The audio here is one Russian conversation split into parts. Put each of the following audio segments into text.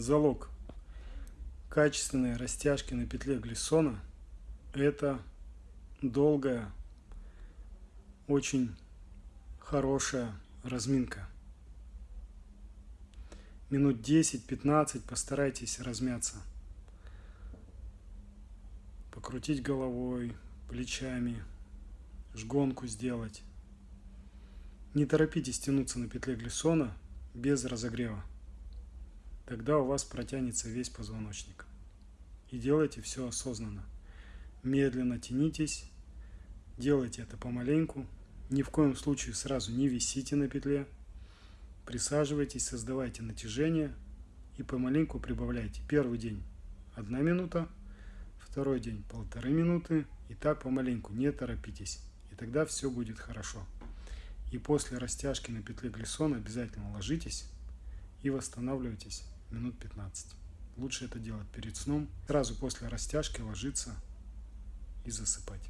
залог качественной растяжки на петле глиссона это долгая, очень хорошая разминка. Минут 10-15 постарайтесь размяться. Покрутить головой, плечами, жгонку сделать. Не торопитесь тянуться на петле глиссона без разогрева. Тогда у вас протянется весь позвоночник. И делайте все осознанно. Медленно тянитесь, делайте это помаленьку. Ни в коем случае сразу не висите на петле. Присаживайтесь, создавайте натяжение и помаленьку прибавляйте. Первый день одна минута, второй день полторы минуты. И так помаленьку, не торопитесь. И тогда все будет хорошо. И после растяжки на петле глиссона обязательно ложитесь и восстанавливайтесь минут 15. Лучше это делать перед сном. Сразу после растяжки ложиться и засыпать.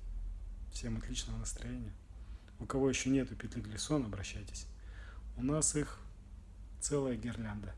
Всем отличного настроения. У кого еще нету петли глиссона, обращайтесь. У нас их целая гирлянда.